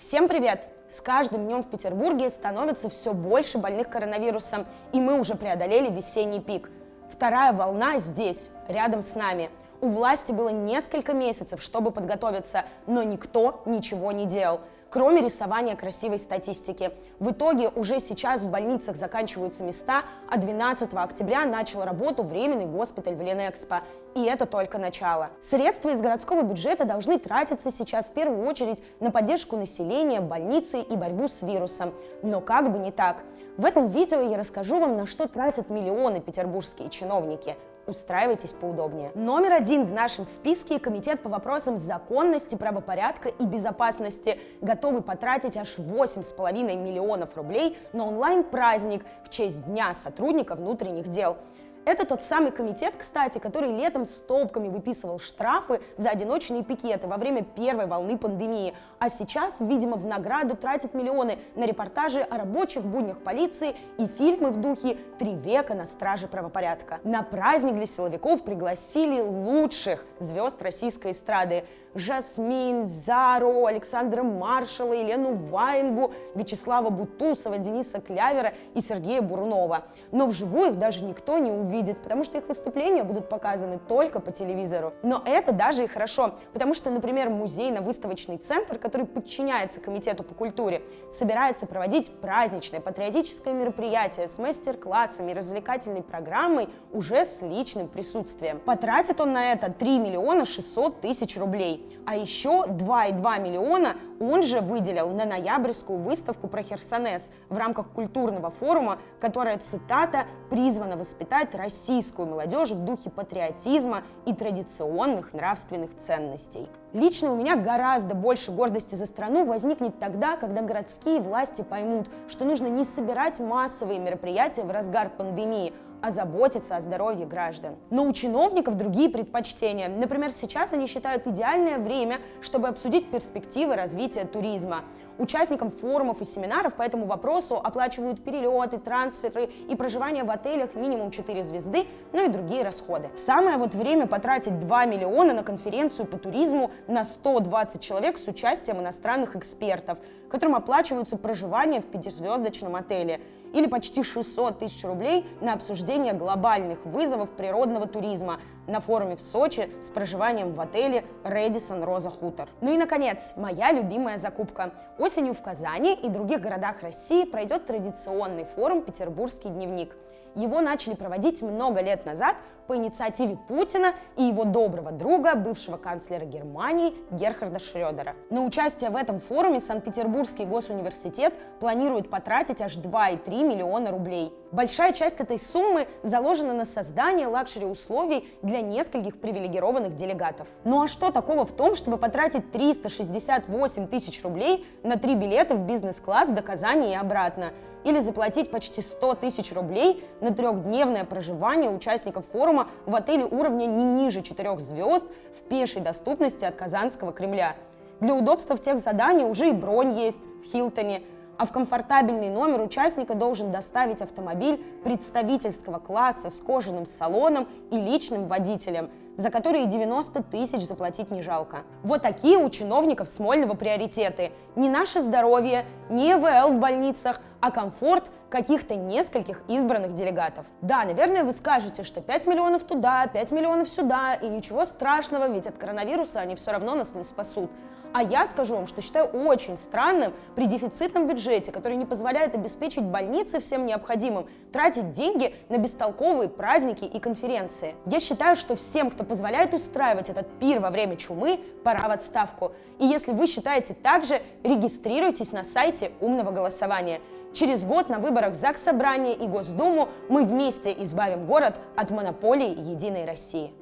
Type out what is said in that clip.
Всем привет! С каждым днем в Петербурге становится все больше больных коронавирусом, и мы уже преодолели весенний пик. Вторая волна здесь, рядом с нами. У власти было несколько месяцев, чтобы подготовиться, но никто ничего не делал кроме рисования красивой статистики. В итоге уже сейчас в больницах заканчиваются места, а 12 октября начал работу временный госпиталь в Ленэкспо. И это только начало. Средства из городского бюджета должны тратиться сейчас в первую очередь на поддержку населения, больницы и борьбу с вирусом. Но как бы не так. В этом видео я расскажу вам, на что тратят миллионы петербургские чиновники – устраивайтесь поудобнее. Номер один в нашем списке – Комитет по вопросам законности, правопорядка и безопасности, готовый потратить аж 8,5 миллионов рублей на онлайн-праздник в честь Дня сотрудника внутренних дел – это тот самый комитет, кстати, который летом стопками выписывал штрафы за одиночные пикеты во время первой волны пандемии, а сейчас, видимо, в награду тратит миллионы на репортажи о рабочих буднях полиции и фильмы в духе «Три века на страже правопорядка». На праздник для силовиков пригласили лучших звезд российской эстрады – Жасмин, Зару, Александра Маршала, Елену Ваенгу, Вячеслава Бутусова, Дениса Клявера и Сергея Бурунова. Но вживую их даже никто не увидит, потому что их выступления будут показаны только по телевизору. Но это даже и хорошо, потому что, например, музейно-выставочный центр, который подчиняется Комитету по культуре, собирается проводить праздничное патриотическое мероприятие с мастер-классами и развлекательной программой уже с личным присутствием. Потратит он на это 3 миллиона 600 тысяч рублей. А еще 2,2 миллиона он же выделил на ноябрьскую выставку про Херсонес в рамках культурного форума, которая, цитата, призвана воспитать российскую молодежь в духе патриотизма и традиционных нравственных ценностей. Лично у меня гораздо больше гордости за страну возникнет тогда, когда городские власти поймут, что нужно не собирать массовые мероприятия в разгар пандемии, а заботиться о здоровье граждан. Но у чиновников другие предпочтения. Например, сейчас они считают идеальное время, чтобы обсудить перспективы развития туризма. Участникам форумов и семинаров по этому вопросу оплачивают перелеты, трансферы и проживание в отелях минимум 4 звезды, ну и другие расходы. Самое вот время потратить 2 миллиона на конференцию по туризму на 120 человек с участием иностранных экспертов, которым оплачиваются проживание в пятизвездочном отеле или почти 600 тысяч рублей на обсуждение глобальных вызовов природного туризма на форуме в Сочи с проживанием в отеле Редисон Роза Хутор. Ну и, наконец, моя любимая закупка. Осенью в Казани и других городах России пройдет традиционный форум «Петербургский дневник». Его начали проводить много лет назад по инициативе Путина и его доброго друга, бывшего канцлера Германии Герхарда Шрёдера. На участие в этом форуме Санкт-Петербургский госуниверситет планирует потратить аж 2,3 миллиона рублей. Большая часть этой суммы заложена на создание лакшери-условий для нескольких привилегированных делегатов. Ну а что такого в том, чтобы потратить 368 тысяч рублей на три билета в бизнес-класс до Казани и обратно? Или заплатить почти 100 тысяч рублей на трехдневное проживание участников форума в отеле уровня не ниже 4 звезд в пешей доступности от Казанского Кремля. Для удобства в тех заданий уже и бронь есть в Хилтоне, а в комфортабельный номер участника должен доставить автомобиль представительского класса с кожаным салоном и личным водителем, за которые 90 тысяч заплатить не жалко. Вот такие у чиновников Смольного приоритеты. Не наше здоровье, не ЭВЛ в больницах, а комфорт каких-то нескольких избранных делегатов. Да, наверное, вы скажете, что 5 миллионов туда, 5 миллионов сюда, и ничего страшного, ведь от коронавируса они все равно нас не спасут. А я скажу вам, что считаю очень странным при дефицитном бюджете, который не позволяет обеспечить больницы всем необходимым, тратить деньги на бестолковые праздники и конференции. Я считаю, что всем, кто позволяет устраивать этот пир во время чумы, пора в отставку. И если вы считаете так же, регистрируйтесь на сайте умного голосования. Через год на выборах в ЗАГС Собрание и Госдуму мы вместе избавим город от монополии Единой России.